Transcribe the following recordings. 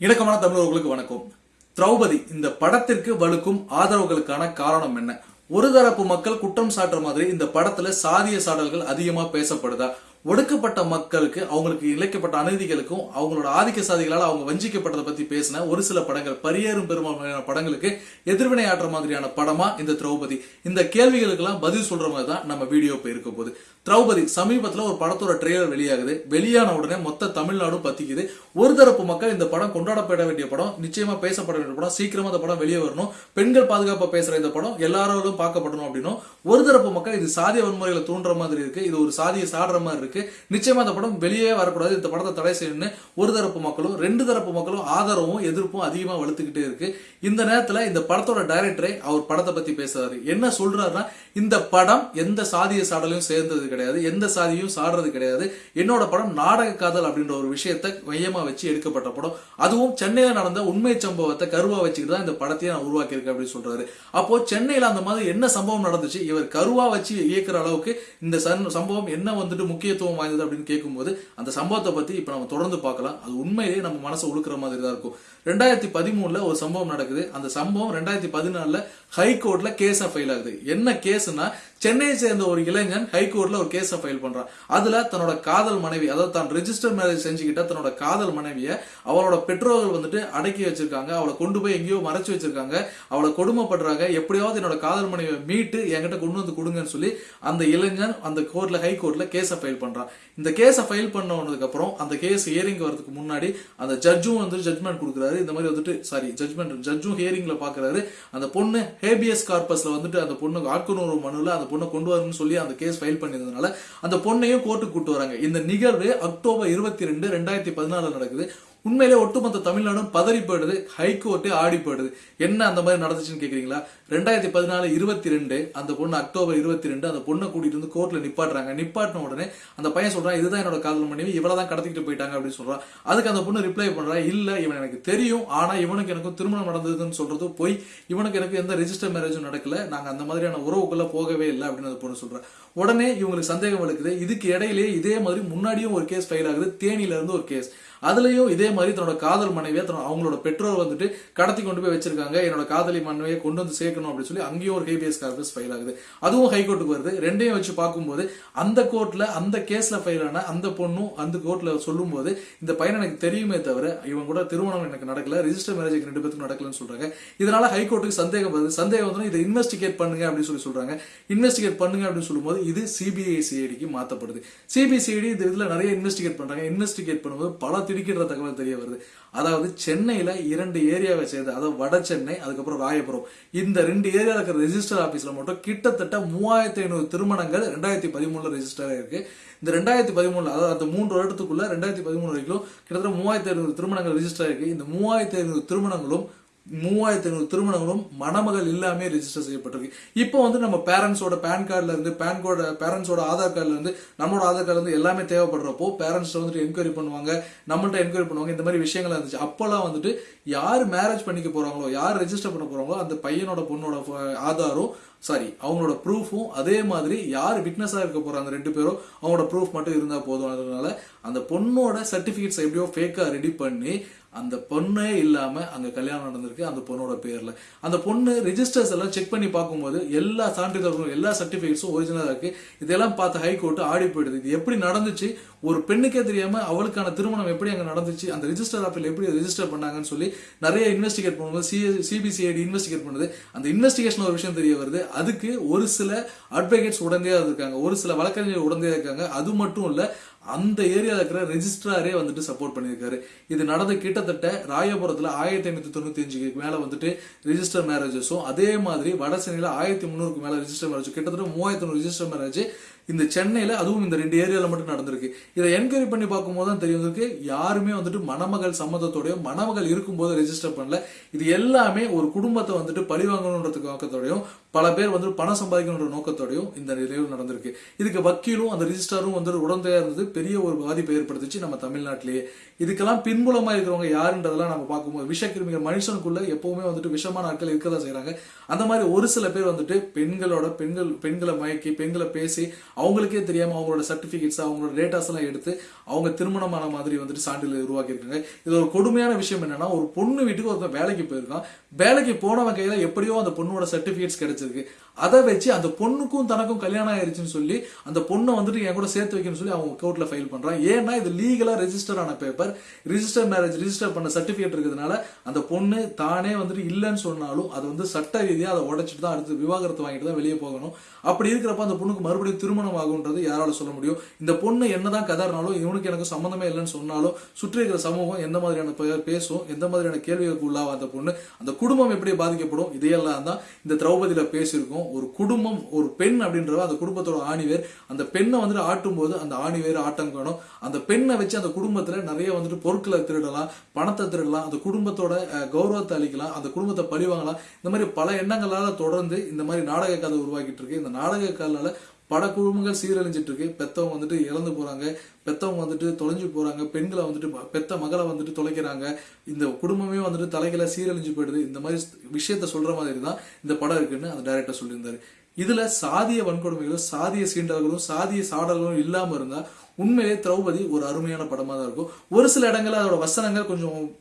இணக்கமான தமிழர்களுக்கு வணக்கம். திரௌபதி இந்த படத்திற்கு வலுக்கும் ஆதரவுகளுக்கான காரணம் என்ன? ஒரு தரப்பு மக்கள் குற்றம் சாட்டுற மாதிரி இந்த படத்துல சாதிய சாடல்கள் அதிகமா பேசப்படுதா? ஒடுக்கப்பட்ட மக்களுக்கு அவங்களுக்கு இழைக்கப்பட்ட அநீதிகளுக்கும் அவங்களோட ஆதிக்க சாதிகளால் அவங்க வஞ்சிக்கப்பட்டதை பத்தி பேசின ஒரு சில படங்கள் பரியேறும் பெரும்பான்மையான படங்களுக்கு எதிர்வினையாற்ற மாதிரியான படமா இந்த திரௌபதி. இந்த கேள்விகளுக்கெல்லாம் பதில் சொல்ற மாதிரி தான் நம்ம வீடியோ இப்போ இருக்க போகுது. திரௌபதி சமீபத்துல ஒரு படத்தோட ட்ரெய்லர் வெளியாகுது. வெளியான உடனே மொத்த தமிழ்நாடும் பத்திக்குது. ஒரு தரப்பு மக்கள் இந்த படம் கொண்டாடப்பட வேண்டிய படம் நிச்சயமா பேசப்பட வேண்டிய படம் சீக்கிரமா இந்த படம் வெளியே வரணும். பெண்கள் பாதுகாப்பா பேசுற இந்த படம் எல்லாரோடும் பார்க்கப்படணும் அப்படின்னும் ஒரு தரப்பு மக்கள் இது சாதிய வன்முறைகளை தூண்டுற மாதிரி இருக்கு. இது ஒரு சாதியை சாடுற மாதிரி இருக்கு. நிச்சயமா இந்த படம் வெளியே வரக்கூடாது. இந்த படத்தை தடை செய்யணும்னு ஒரு தரப்பு மக்களும் ரெண்டு தரப்பு மக்களும் ஆதரவும் எதிர்ப்பும் அதிகமா வலுத்துக்கிட்டே இருக்கு. இந்த நேரத்துல இந்த படத்தோட டைரக்டரை அவர் படத்தை பத்தி பேசுறாரு. என்ன சொல்றாருன்னா இந்த படம் எந்த சாதிய சாடலையும் சேர்ந்தது கிடையாது எந்த சாதியும் சாடுறது கிடையாது. என்னோட படம் நாடக காதல் அப்படின்ற ஒரு விஷயத்தை மையமா வச்சு எடுக்கப்பட்ட படம். அதுவும் சென்னையில நடந்த உண்மை சம்பவத்தை கருவா வச்சுக்கிட்டு தான் இந்த படத்தையே நான் உருவாக்கியிருக்கேன் அப்படின்னு சொல்றாரு. அப்போ சென்னையில அந்த மாதிரி என்ன சம்பவம் நடந்துச்சு? இவர் கருவா வச்சு இயக்குற அளவுக்கு இந்த சம்பவம் என்ன வந்துட்டு முக்கிய முக்கியத்துவம் வாய்ந்தது அப்படின்னு கேட்கும்போது அந்த சம்பவத்தை பத்தி இப்ப நம்ம தொடர்ந்து பார்க்கலாம். அது உண்மையிலேயே நம்ம மனசை உழுக்கிற மாதிரி தான் இருக்கும். ரெண்டாயிரத்தி பதிமூணுல ஒரு சம்பவம் நடக்குது. அந்த சம்பவம் ரெண்டாயிரத்தி பதினாலுல ஹைகோர்ட்ல கேஸ் ஃபைல் ஆகுது. என்ன கேஸ்னா சென்னையை சேர்ந்த ஒரு இளைஞன் ஹைகோர்ட்ல ஒரு கேஸை ஃபைல் பண்றான். அதுல தன்னோட காதல் மனைவி அதாவது தான் ரெஜிஸ்டர் மேரேஜ் செஞ்சுக்கிட்ட தன்னோட காதல் மனைவிய அவளோட பெற்றோர்கள் வந்துட்டு அடக்கி வச்சிருக்காங்க. அவளை கொண்டு போய் எங்கேயோ மறைச்சு வச்சிருக்காங்க. அவளை கொடுமைப்படுறாங்க. எப்படியாவது என்னோட காதல் மனைவியை மீட்டு என்கிட்ட கொண்டு வந்து கொடுங்கன்னு சொல்லி அந்த இளைஞன் அந்த கோர்ட்ல ஹை கோர்ட்ல கேஸை ஃபைல் பண்றான். இந்த கேஸை ஃபைல் பண்ணதுக்கு அப்புறம் அந்த கேஸ் ஹியரிங் வரதுக்கு முன்னாடி அந்த ஜட்ஜும் வந்து ஜட்மெண்ட் கொடுக்குறாரு. இந்த மாதிரி வந்துட்டு சாரி ஜட்மெண்ட் ஜட்ஜும் ஹியரிங்ல பாக்குறாரு. அந்த பொண்ணு ஹேபியஸ் கார்பஸ்ல வந்துட்டு அந்த பொண்ணு ஆட்கொணர்வு மனுல அந்த பொண்ணை கொண்டு வரணும்னு சொல்லி அந்த கேஸ் ஃபைல் பண்ணியிருந்ததுனால அந்த பொண்ணையும் கோர்ட்டுக்கு கூட்டு வராங்க. இந்த நிகழ்வு அக்டோபர் இருபத்தி ரெண்டு ரெண்டாயிரத்தி பதினாலு நடக்குது. உண்மையிலே ஒட்டுமொத்த தமிழ்நாடும் பதறி போயிடுது ஹைகோர்ட்டு ஆடி போயிடுது. என்ன அந்த மாதிரி நடந்துச்சுன்னு கேட்குறீங்களா ரெண்டாயிரத்தி பதினாலு இருபத்தி ரெண்டு அந்த பொண்ணு அக்டோபர் இருபத்தி ரெண்டு அந்த பொண்ணை கூட்டிட்டு வந்து கோர்ட்டில் நிப்பாட்டுறாங்க. நிப்பாட்டின உடனே அந்த பையன் சொல்கிறான் இதுதான் என்னோட காதல் மனைவி இவ்வளவு தான் கடத்திக்கிட்டு போயிட்டாங்க அப்படின்னு சொல்கிறான் அதுக்கு அந்த பொண்ணு ரிப்ளை பண்ணுறா இல்லை இவன் எனக்கு தெரியும் ஆனால் இவனுக்கு எனக்கும் திருமணம் நடந்ததுன்னு சொல்கிறது போய். இவனுக்கு எனக்கு எந்த ரெஜிஸ்டர் மேரேஜும் நடக்கல. நாங்கள் அந்த மாதிரியான உறவுக்குள்ளே போகவே இல்லை அப்படின்னு அந்த பொண்ணு சொல்கிறேன் உடனே இவங்களுக்கு சந்தேகம் வலுக்குது இதுக்கு இடையிலேயே இதே மாதிரி முன்னாடியும் ஒரு கேஸ் ஃபைல் ஆகுது. தேனியில இருந்து ஒரு கேஸ் அதுலயும் இதே மாதிரி தன்னோட காதல் மனைவியை தன்னோட அவங்களோட பெற்றோர் வந்துட்டு கடத்தி கொண்டு போய் வச்சிருக்காங்க. என்னோட காதலி மனைவியை கொண்டு வந்து சேர்க்கணும் அப்படின்னு சொல்லி அங்கேயும் ஒரு ஹேபியஸ் கார்பஸ் ஃபைல் ஆகுது. அதுவும் ஹைகோர்ட்டுக்கு வருது. ரெண்டையும் வச்சு பார்க்கும்போது அந்த கோர்ட்ல அந்த கேஸ்ல ஃபைல் ஆன அந்த பொண்ணும் அந்த கோர்ட்ல சொல்லும்போது இந்த பையன் எனக்கு தெரியுமே தவிர இவன் கூட திருமணம் எனக்கு நடக்கல ரிஜிஸ்டர் மேரேஜ் ரெண்டு பேருக்கும் நடக்கலன்னு சொல்றாங்க. இதனால ஹைகோர்ட்டுக்கு சந்தேகம் வருது. சந்தேகம் வந்து இதை இன்வெஸ்டிகேட் பண்ணுங்க அப்படின்னு சொல்லி சொல்றாங்க. இன்வெஸ்டிகேட் பண்ணுங்க அப்படின்னு சொல்லும்போது இது சிபிஐசிஐடிக்கு மாத்தப்படுது. சிபிசிஐடி இந்த இதுல நிறைய இன்வெஸ்டிகேட் பண்றாங்க. இன்வெஸ்டிகேட் பண்ணும்போது பல திடுக்கின்ற தகவல் தெரிய வருது. அதாவது சென்னையில இரண்டு ஏரியாவை சேர்ந்து அதாவது வட சென்னை அதுக்கப்புறம் ராயபுரம் இந்த ரெண்டு ஏரியாவில் இருக்கிற ரெஜிஸ்டர் ஆபீஸ்ல மட்டும் கிட்டத்தட்ட மூவாயிரத்தி ஐநூறு திருமணங்கள் ரெண்டாயிரத்தி பதிமூணுல ரெஜிஸ்டர் ஆயிருக்கு. இந்த ரெண்டாயிரத்தி பதிமூணுல அதாவது அந்த மூன்று வருடத்துக்குள்ள ரெண்டாயிரத்தி பதிமூணு வரைக்கும் கிட்டத்தட்ட மூவாயிரத்தி ஐநூறு திருமணங்கள் ரெஜிஸ்டர் ஆயிருக்கு. இந்த மூவாயிரத்தி ஐநூறு திருமணங்களும் மூவாயிரத்தி ஐநூறு திருமணங்களும் மணமகள் இல்லாமே ரிஜிஸ்டர் செய்யப்பட்டிருக்கு. இப்போ வந்து நம்ம பேரண்ட்ஸோட பேன் கார்டில் இருந்து பேன் கோட பேரண்ட்ஸோட ஆதார் கார்டில் இருந்து நம்மளோட ஆதார் கார்டில் இருந்து எல்லாமே தேவைப்படுறப்போ பேரண்ட்ஸ் வந்துட்டு என்கொயரி பண்ணுவாங்க நம்மள்ட்ட என்கொயரி பண்ணுவாங்க இந்த மாதிரி விஷயங்கள் இருந்துச்சு. அப்போல்லாம் வந்துட்டு யார் மேரேஜ் பண்ணிக்க போகிறாங்களோ யார் ரெஜிஸ்டர் பண்ண போகிறாங்களோ அந்த பையனோட பொண்ணோட ஆதாரும் சாரி அவங்களோட ப்ரூஃபும் அதே மாதிரி யார் விட்னஸாக இருக்க போகிறாங்க ரெண்டு பேரும் அவங்களோட ப்ரூஃப் மட்டும் இருந்தால் போதும். அதனால அந்த பொண்ணோட சர்டிஃபிகேட்ஸ் எப்படியோ ஃபேக்காக ரெடி பண்ணி அந்த பொண்ணே இல்லாமல் அங்கே கல்யாணம் நடந்திருக்கு அந்த பொண்ணோட பேரில். அந்த பொண்ணு ரிஜிஸ்டர்ஸ் எல்லாம் செக் பண்ணி பார்க்கும்போது எல்லா சான்றிதழ்களும் எல்லா சர்டிஃபிகேட்ஸும் ஒரிஜினலாக இருக்குது இதெல்லாம் பார்த்து ஹைகோர்ட்டு ஆடி போயிடுது. இது எப்படி நடந்துச்சு? ஒரு பெண்ணுக்கே தெரியாமல் அவளுக்கான திருமணம் எப்படி அங்கே நடந்துச்சு? அந்த ரிஜிஸ்டர் ஆப்பில் எப்படி ரிஜிஸ்டர் பண்ணாங்கன்னு சொல்லி நிறைய இன்வெஸ்டிகேட் பண்ணும்போது சிபிசிஐடி இன்வெஸ்டிகேட் பண்ணுது. அந்த இன்வெஸ்டிகேஷன் ஒரு விஷயம் தெரிய வருது. அதுக்கு ஒரு சில அட்வொகேட்ஸ் உடந்தையாக இருக்காங்க ஒரு சில வழக்கறிஞர் உடந்தையாக இருக்காங்க. அது மட்டும் இல்லை அந்த ஏரியாவில் இருக்கிற ரெஜிஸ்ட்ராரே வந்துட்டு சப்போர்ட் பண்ணியிருக்காரு. இது நடந்த கிட்டத்தட்ட ராயபுரத்தில் ஆயிரத்தி ஐநூற்றி தொண்ணூற்றி அஞ்சுக்கு மேலே வந்துட்டு ரிஜிஸ்டர் மேரேஜஸும் அதே மாதிரி வடசென்னையில் ஆயிரத்தி முந்நூறுக்கு மேலே ரிஜிஸ்டர் மேரேஜ் கிட்டத்தட்ட மூவாயிரத்தி நூறு ரெஜிஸ்டர் மேரேஜ் இந்த சென்னையில் அதுவும் இந்த ரெண்டு ஏரியாவில் மட்டும் நடந்திருக்கு. இதை என்கொயரி பண்ணி பார்க்கும்போது தான் தெரியும் இருக்கு யாருமே வந்துட்டு மணமகள் சம்மதத்தோடய மணமகள் இருக்கும்போது ரெஜிஸ்டர் பண்ணல. இது எல்லாமே ஒரு குடும்பத்தை வந்துட்டு பழிவாங்கணுன்றதுக்கு நோக்கத்தோடையும் பல பேர் வந்து பணம் சம்பாதிக்கணுன்ற நோக்கத்தோடையும் இந்த நிலையில் நடந்திருக்கு. இதுக்கு வக்கீலும் அந்த ரிஜிஸ்டரும் வந்துட்டு உடந்தையா இருந்தது. பெரிய ஒரு பாதிப்பை ஏற்படுத்துச்சு நம்ம தமிழ்நாட்டிலேயே. இதுக்கெல்லாம் பின்புலமா இருக்கிறவங்க யாருன்றதெல்லாம் நம்ம பார்க்கும்போது விஷக்கிருமிகள் மனுஷனுக்குள்ள எப்பவுமே வந்துட்டு விஷமான ஆட்கள் இருக்கதான் செய்கிறாங்க அந்த மாதிரி ஒரு சில பேர் வந்துட்டு பெண்களோட பெண்கள் பெண்களை மயக்கி பெண்களை பேசி அவங்களுக்கே தெரியாமல் அவங்களோட சர்டிஃபிகேட்ஸ் அவங்களோட டேட்டாஸ் எல்லாம் எடுத்து அவங்க திருமணமான மாதிரி வந்துட்டு சான்றிதழ் உருவாக்கி இருக்காங்க இது ஒரு கொடுமையான விஷயம் என்னன்னா ஒரு பொண்ணு வீட்டுக்கு ஒருத்தன் வேலைக்கு போயிருக்கான். வேலைக்கு போனவன் கையில எப்படியோ அந்த பொண்ணோட சர்டிஃபிகேட்ஸ் கிடைச்சிருக்கு. அதை வச்சு அந்த பொண்ணுக்கும் தனக்கும் கல்யாணம் ஆயிருச்சுன்னு சொல்லி அந்த பொண்ணை வந்துட்டு என் கூட சேர்த்து வைக்கணும்னு சொல்லி அவங்க கோர்ட்ல ஃபைல் பண்றான். ஏன்னா இது லீகலா ரெஜிஸ்டர் ஆன பேப்பர் ரிஜிஸ்டர் மேரேஜ் ரிஜிஸ்டர் பண்ண சர்டிபிகேட் இருக்கிறதுனால அந்த பொண்ணு தானே வந்துட்டு இல்லைன்னு சொன்னாலும் அது வந்து சட்ட ரீதியா அதை உடைச்சிட்டு தான் அடுத்து விவாகரத்து வாங்கிட்டு தான் வெளியே போகணும். அப்படி இருக்கிறப்ப அந்த பொண்ணுக்கு மறுபடியும் திருமணம் ஆகுன்றது யாரால சொல்ல முடியும்? இந்த பொண்ணு என்னதான் கதறினாலும் இவனுக்கு எனக்கு சம்மந்தமே இல்லைன்னு சொன்னாலும் சுற்றி இருக்கிற சமூகம் எந்த மாதிரியான பேசும் எந்த மாதிரியான கேள்விகளுக்கு உள்ளாவா அந்த பொண்ணு? அந்த குடும்பம் எப்படி பாதிக்கப்படும்? இதையெல்லாம் தான் இந்த திரௌபதியில பேசியிருக்கோம். ஒரு குடும்பம் ஒரு பெண் அப்படின்றவ அந்த குடும்பத்தோட ஆணிவேர் அந்த பெண்ணை வந்துட்டு ஆட்டும் போது அந்த ஆணிவேர் ஆட்டம் காணும். அந்த பெண்ணை வச்சு அந்த குடும்பத்துல நிறைய வந்துட்டு பொருட்களை திருடலாம் பணத்தை திருடலாம் அந்த குடும்பத்தோட கௌரவத்தை அளிக்கலாம் அந்த குடும்பத்தை பழி வாங்கலாம் இந்த மாதிரி பல எண்ணங்களால தொடர்ந்து இந்த மாதிரி நாடக கதை உருவாக்கிட்டு இருக்கு. இந்த நாடக கதையால பல குழுமங்கள் சீரழிஞ்சிட்டு இருக்கு பெத்தவங்க வந்துட்டு இறந்து போறாங்க. பெத்தவங்க வந்துட்டு தொலைஞ்சு போறாங்க. பெண்களை வந்துட்டு ம- பெத்த மகளை வந்துட்டு தொலைக்கிறாங்க. இந்த குடும்பமே வந்துட்டு தலைகளை சீரழிஞ்சு போயிடுது. இந்த மாதிரி விஷயத்த சொல்ற மாதிரி தான் இந்த படம் இருக்குன்னு அந்த டைரக்டர் சொல்லியிருந்தாரு. இதுல சாதிய வன்கொடுமைகளும் சாதிய சீண்டல்களும் சாதிய சாடல்களும் இல்லாம இருந்தா உண்மையிலே திரௌபதி ஒரு அருமையான படமா தான் இருக்கும். ஒரு சில இடங்கள்ல அதோட வசனங்கள் கொஞ்சம்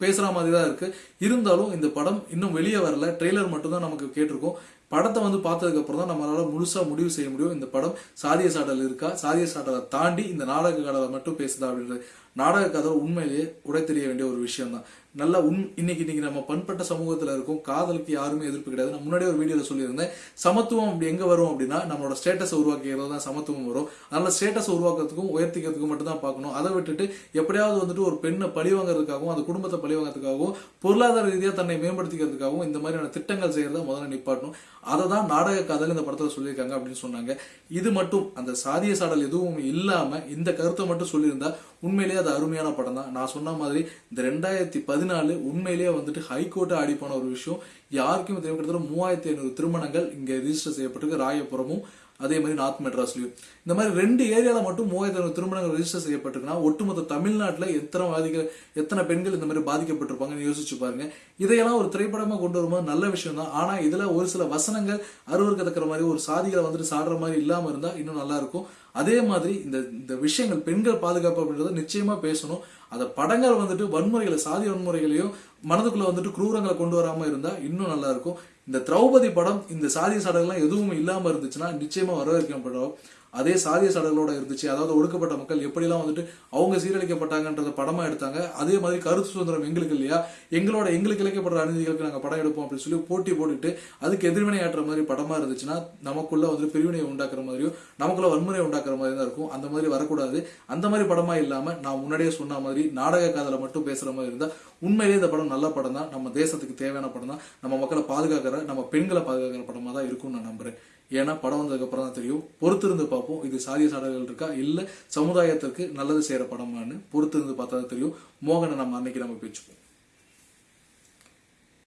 பேசுற மாதிரி தான் இருக்கு. இருந்தாலும் இந்த படம் இன்னும் வெளியே வரல. ட்ரெய்லர் மட்டும் தான் நமக்கு கேட்டிருக்கோம். படத்தை வந்து பார்த்ததுக்கப்புறம் தான் நம்மளால் முழுசாக முடிவு செய்ய முடியும். இந்த படம் சாதிய சாடல் இருக்கா? சாதிய சாடலை தாண்டி இந்த நாடக கடலை மட்டும் பேசுதா அப்படின்றது. நாடக கதை உண்மையிலேயே உடை தெரிய வேண்டிய ஒரு விஷயம் தான் நல்ல உண் இன்னைக்கு இன்னைக்கு நம்ம பண்பட்ட சமூகத்துல இருக்கும் காதலுக்கு யாருமே எதிர்ப்பு கிடையாது. நான் முன்னாடி ஒரு வீடியோல சொல்லியிருந்தேன் சமத்துவம் அப்படி எங்க வரும் அப்படின்னா நம்மளோட ஸ்டேட்டஸை உருவாக்கிறது தான் சமத்துவம் வரும். அதனால ஸ்டேட்டஸ் உருவாக்குறதுக்கும் உயர்த்திக்கிறதுக்கும் மட்டும் தான் பார்க்கணும். அதை விட்டுட்டு எப்படியாவது வந்துட்டு ஒரு பெண்ணை பழி வாங்குறதுக்காகவும் அந்த குடும்பத்தை பழி வாங்குறதுக்காகவும் பொருளாதார ரீதியாக தன்னை மேம்படுத்திக்கிறதுக்காகவும் இந்த மாதிரியான திட்டங்கள் செய்யறத முதல்ல நிப்பாட்டணும். அதை தான் நாடக காதல் இந்த படத்துல சொல்லியிருக்காங்க அப்படின்னு சொன்னாங்க. இது மட்டும் அந்த சாதிய சாடல் எதுவும் இல்லாம இந்த கருத்தை மட்டும் சொல்லியிருந்தா உண்மையிலேயே அது அருமையான படம் தான் நான் சொன்ன மாதிரி இந்த ரெண்டாயிரத்தி பதினாலு உண்மையிலேயே வந்துட்டு ஹைகோர்ட்டை ஆடி போன ஒரு விஷயம். யாருக்கும் தெரியும். கிட்டத்தட்ட மூவாயிரத்தி ஐநூறு திருமணங்கள் இங்கே ரிஜிஸ்டர் செய்யப்பட்டிருக்கு. ராயபுரமும் அதே மாதிரி நார்த் மெட்ராஸ்லயும் இந்த மாதிரி ரெண்டு ஏரியால மட்டும் மூவாயிரத்தி திருமணங்கள் ரெஜிஸ்டர் செய்யப்பட்டிருக்குன்னா ஒட்டுமொத்த தமிழ்நாட்டில் எத்தனை பாதிக்க எத்தனை பெண்கள் இந்த மாதிரி பாதிக்கப்பட்டிருப்பாங்கன்னு யோசிச்சு பாருங்க. இதையெல்லாம் ஒரு திரைப்படமா கொண்டு வரும்போது நல்ல விஷயம் தான் ஆனா இதுல ஒரு சில வசனங்கள் அருவருக்கத்தக்கிற மாதிரி ஒரு சாதிகளை வந்துட்டு சாடுற மாதிரி இல்லாம இருந்தா இன்னும் நல்லா இருக்கும். அதே மாதிரி இந்த இந்த விஷயங்கள் பெண்கள் பாதுகாப்பு அப்படின்றத நிச்சயமா பேசணும். அந்த படங்கள் வந்துட்டு வன்முறைகளை சாதி வன்முறைகளையும் மனதுக்குள்ள வந்துட்டு குரூரங்களை கொண்டு வராம இருந்தா இன்னும் நல்லா இருக்கும். இந்த திரௌபதி படம் இந்த சாதி சடங்குலாம் எதுவும் இல்லாம இருந்துச்சுன்னா நிச்சயமா வரவேற்கப்படும் அதே சாதிய சடங்களோட இருந்துச்சு. அதாவது ஒடுக்கப்பட்ட மக்கள் எப்படிலாம் வந்துட்டு அவங்க சீரழிக்கப்பட்டாங்கன்றத படமா எடுத்தாங்க. அதே மாதிரி கருத்து சுதந்திரம் எங்களுக்கு இல்லையா? எங்களோட எங்களுக்கு இழைக்கப்படுற அநீதிகளுக்கு நாங்கள் படம் எடுப்போம் அப்படின்னு சொல்லி போட்டி போட்டுட்டு அதுக்கு எதிர்வினை ஆற்றுற மாதிரி படமா இருந்துச்சுன்னா நமக்குள்ள வந்து பிரிவினை உண்டாக்குற மாதிரியும் நமக்குள்ள வன்முறை உண்டாக்குற மாதிரி தான் இருக்கும். அந்த மாதிரி வரக்கூடாது. அந்த மாதிரி படமா இல்லாம நான் முன்னாடியே சொன்ன மாதிரி நாடக காதலை மட்டும் பேசுற மாதிரி இருந்தா உண்மையிலேயே இந்த படம் நல்ல படம் தான் நம்ம தேசத்துக்கு தேவையான படம் தான் நம்ம மக்களை பாதுகாக்கிற நம்ம பெண்களை பாதுகாக்கிற படமா தான் இருக்கும்னு நான் நம்புறேன். ஏன்னா படம் வந்ததுக்கப்புறம் தான் தெரியும். பொறுத்திருந்து பார்ப்போம். இது சாதிய சாடல்கள் இருக்கா? இல்லை சமுதாயத்திற்கு நல்லது செய்கிற படமான்னு பொறுத்திருந்து பார்த்தா தான் தெரியும். மோகனை நம்ம அன்னைக்கு நம்ம பேச்சுப்போம்.